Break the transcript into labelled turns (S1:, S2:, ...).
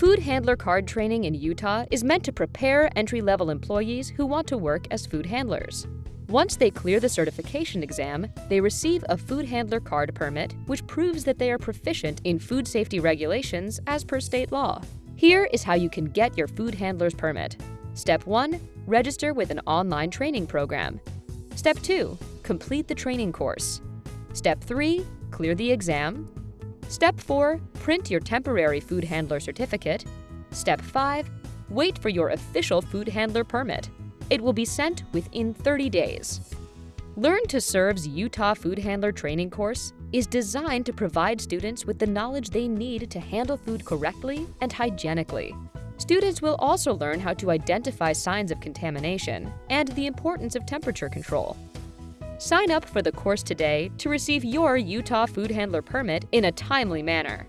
S1: Food handler card training in Utah is meant to prepare entry-level employees who want to work as food handlers. Once they clear the certification exam, they receive a food handler card permit, which proves that they are proficient in food safety regulations as per state law. Here is how you can get your food handler's permit. Step 1. Register with an online training program. Step 2. Complete the training course. Step 3. Clear the exam. Step 4. Print your temporary food handler certificate. Step 5. Wait for your official food handler permit. It will be sent within 30 days. Learn to Serve's Utah Food Handler Training Course is designed to provide students with the knowledge they need to handle food correctly and hygienically. Students will also learn how to identify signs of contamination and the importance of temperature control. Sign up for the course today to receive your Utah Food Handler permit in a timely manner.